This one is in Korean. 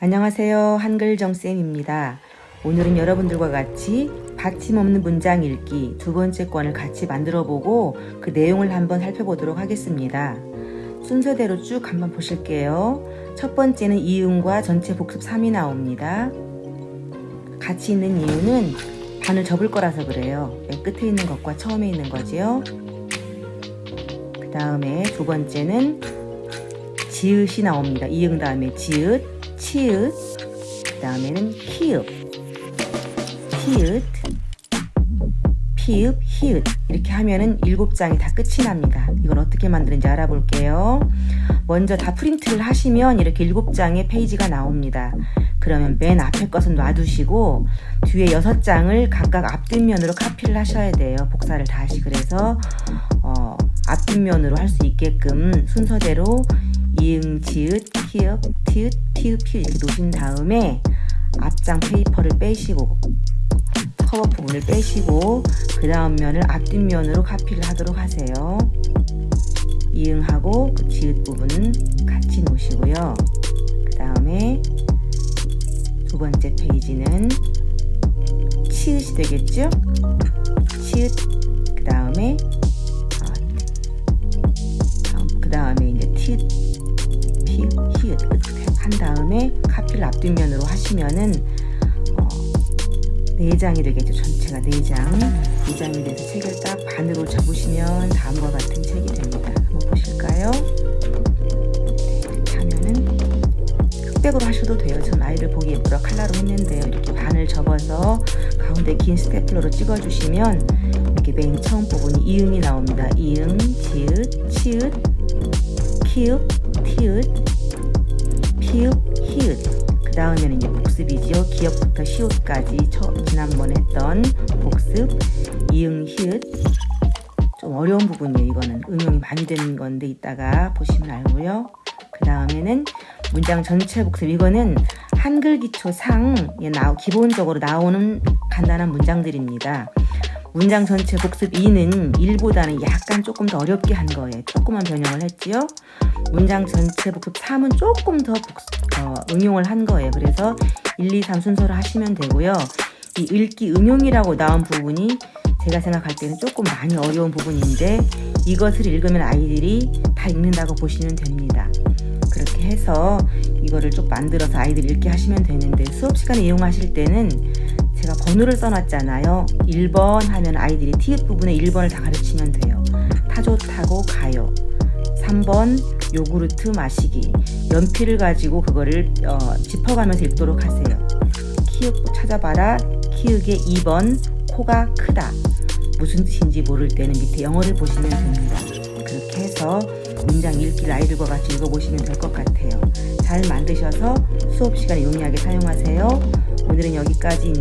안녕하세요. 한글정쌤입니다. 오늘은 여러분들과 같이 받침 없는 문장 읽기 두 번째 권을 같이 만들어 보고 그 내용을 한번 살펴보도록 하겠습니다. 순서대로 쭉 한번 보실게요. 첫 번째는 이응과 전체 복습 3이 나옵니다. 같이 있는 이유는 반을 접을 거라서 그래요. 맨 끝에 있는 것과 처음에 있는 거지요. 그 다음에 두 번째는 지읒이 나옵니다. 이응 다음에 지읒, 치읒, 그 다음에는 히읗, 히읗, 피읍, 히읗 이렇게 하면은 일곱 장이 다 끝이 납니다. 이걸 어떻게 만드는지 알아볼게요. 먼저 다 프린트를 하시면 이렇게 일곱 장의 페이지가 나옵니다. 그러면 맨 앞에 것은 놔두시고 뒤에 여섯 장을 각각 앞뒷면으로 카피를 하셔야 돼요. 복사를 다시 그래서 어, 앞뒷면으로 할 수 있게끔 순서대로 이응, 지읒, 히읗, 티읒, 피읒, 피읒 이렇게 놓으신 다음에 앞장 페이퍼를 빼시고 커버 부분을 빼시고 그 다음 면을 앞뒷면으로 카피를 하도록 하세요. 이응하고 그 지읒 부분은 같이 놓으시고요. 그 다음에 두 번째 페이지는 치읒이 되겠죠? 치읒 그 다음에 그 다음에 이제 티읒 피읒 히읗 한 다음에 카피를 앞뒷면으로 하시면은 어, 4장이 되겠죠. 전체가 4장. 2장이 돼서 책을 딱 반으로 접으시면 다음과 같은 책이 됩니다. 한번 보실까요? 네, 이렇게 하면은 흑백으로 하셔도 돼요. 전 아이들 보기 예쁘라 칼라로 했는데요. 이렇게 반을 접어서 가운데 긴 스테플러로 찍어주시면 이렇게 맨 처음 부분이 이응이 나옵니다. 이응, 지읒, 치읒, 키읔, 티읒, 피읒, 히읗 그 다음에는 이제 복습이지요. 기역부터 시옷까지 지난번에 했던 복습 이응 히읗 좀 어려운 부분이에요. 이거는 응용이 많이 되는 건데 이따가 보시면 알고요. 그 다음에는 문장 전체 복습 이거는 한글 기초 상에 나 기본적으로 나오는 간단한 문장들입니다. 문장 전체 복습 2는 1보다는 약간 조금 더 어렵게 한 거예요. 조금만 변형을 했지요. 문장 전체 복습 3은 조금 더 복습, 어, 응용을 한 거예요. 그래서 1, 2, 3 순서로 하시면 되고요. 이 읽기 응용이라고 나온 부분이 제가 생각할 때는 조금 많이 어려운 부분인데 이것을 읽으면 아이들이 다 읽는다고 보시면 됩니다. 그렇게 해서 이거를 쭉 만들어서 아이들이 읽게 하시면 되는데 수업 시간에 이용하실 때는 제가 번호를 써놨잖아요. 1번 하면 아이들이 티읕 부분에 1번을 다 가르치면 돼요. 타조 타고 가요. 3번 요구르트 마시기. 연필을 가지고 그거를 어, 짚어가면서 읽도록 하세요. 키읔 찾아봐라. 키읔의 2번 코가 크다. 무슨 뜻인지 모를 때는 밑에 영어를 보시면 됩니다. 그렇게 해서 문장 읽기를 아이들과 같이 읽어보시면 될 것 같아요. 잘 만드셔서 수업 시간에 용이하게 사용하세요. 오늘은 여기까지입니다.